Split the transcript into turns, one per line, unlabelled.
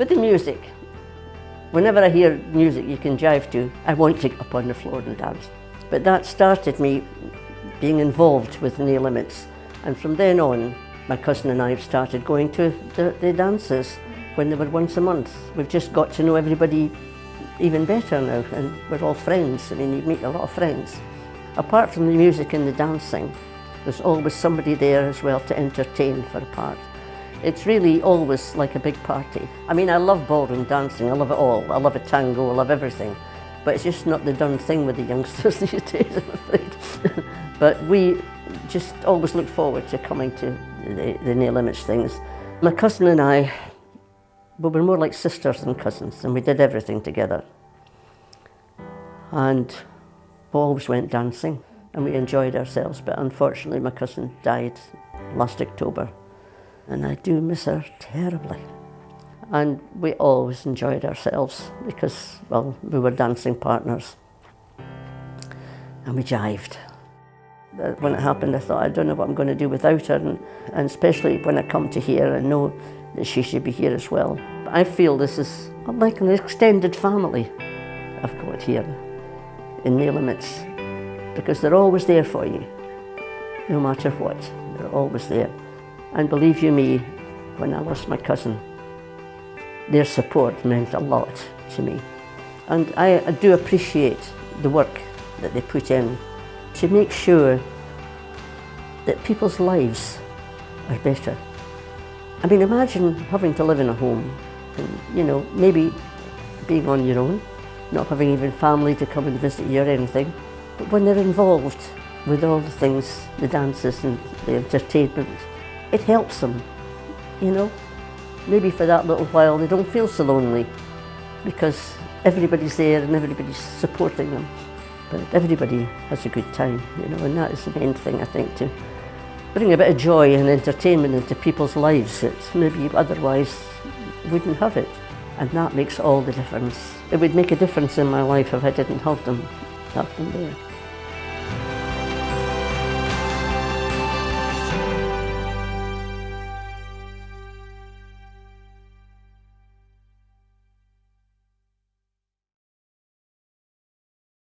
With the music, whenever I hear music you can jive to, I want to get up on the floor and dance. But that started me being involved with No Limits. And from then on, my cousin and I have started going to the, the dances when they were once a month. We've just got to know everybody even better now and we're all friends. I mean, you meet a lot of friends. Apart from the music and the dancing, there's always somebody there as well to entertain for a part. It's really always like a big party. I mean, I love ballroom dancing, I love it all. I love a tango, I love everything. But it's just not the done thing with the youngsters these days, I'm afraid. but we just always look forward to coming to the, the No Limits things. My cousin and I, we were more like sisters than cousins, and we did everything together. And we always went dancing, and we enjoyed ourselves, but unfortunately my cousin died last October, and I do miss her terribly. And we always enjoyed ourselves because, well, we were dancing partners. And we jived. When it happened, I thought, I don't know what I'm going to do without her. And, and especially when I come to here, I know that she should be here as well. But I feel this is like an extended family I've got here in No Limits because they're always there for you, no matter what. They're always there. And believe you me, when I lost my cousin, their support meant a lot to me. And I, I do appreciate the work that they put in to make sure that people's lives are better. I mean, imagine having to live in a home and, you know, maybe being on your own, not having even family to come and visit you or anything. But when they're involved with all the things, the dances and the entertainment, it helps them, you know. Maybe for that little while they don't feel so lonely because everybody's there and everybody's supporting them. But everybody has a good time, you know, and that is the main thing I think to bring a bit of joy and entertainment into people's lives that maybe otherwise wouldn't have it. And that makes all the difference. It would make a difference in my life if I didn't have them, have them there.